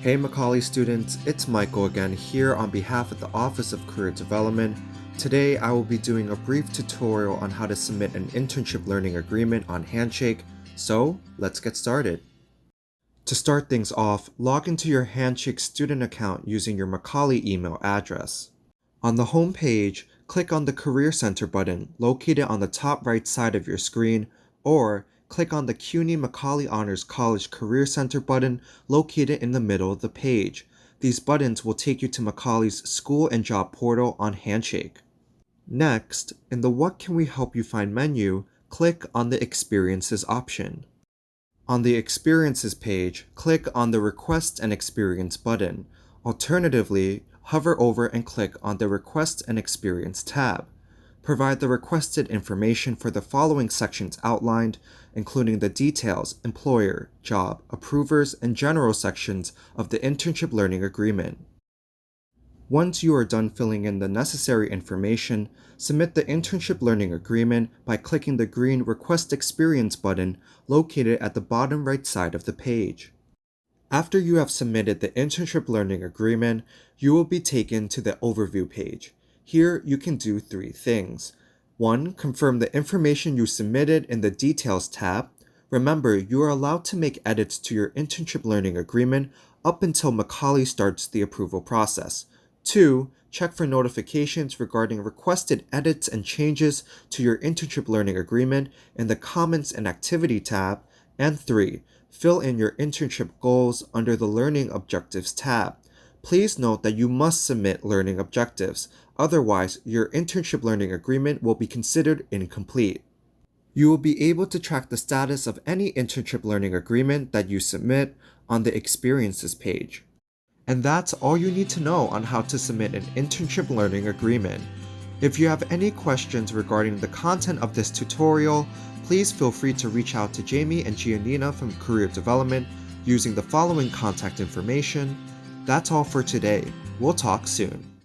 Hey Macaulay students, it's Michael again here on behalf of the Office of Career Development. Today I will be doing a brief tutorial on how to submit an internship learning agreement on Handshake, so let's get started. To start things off, log into your Handshake student account using your Macaulay email address. On the home page, click on the Career Center button located on the top right side of your screen, or click on the CUNY Macaulay Honors College Career Center button located in the middle of the page. These buttons will take you to Macaulay's School and Job portal on Handshake. Next, in the What Can We Help You Find menu, click on the Experiences option. On the Experiences page, click on the Request an Experience button. Alternatively, hover over and click on the Request an Experience tab provide the requested information for the following sections outlined, including the details, employer, job, approvers, and general sections of the Internship Learning Agreement. Once you are done filling in the necessary information, submit the Internship Learning Agreement by clicking the green Request Experience button located at the bottom right side of the page. After you have submitted the Internship Learning Agreement, you will be taken to the Overview page. Here you can do three things. 1. Confirm the information you submitted in the Details tab. Remember, you are allowed to make edits to your internship learning agreement up until Macaulay starts the approval process. 2. Check for notifications regarding requested edits and changes to your internship learning agreement in the Comments and Activity tab. And 3. Fill in your internship goals under the Learning Objectives tab. Please note that you must submit learning objectives, otherwise your internship learning agreement will be considered incomplete. You will be able to track the status of any internship learning agreement that you submit on the Experiences page. And that's all you need to know on how to submit an internship learning agreement. If you have any questions regarding the content of this tutorial, please feel free to reach out to Jamie and Giannina from Career Development using the following contact information that's all for today. We'll talk soon.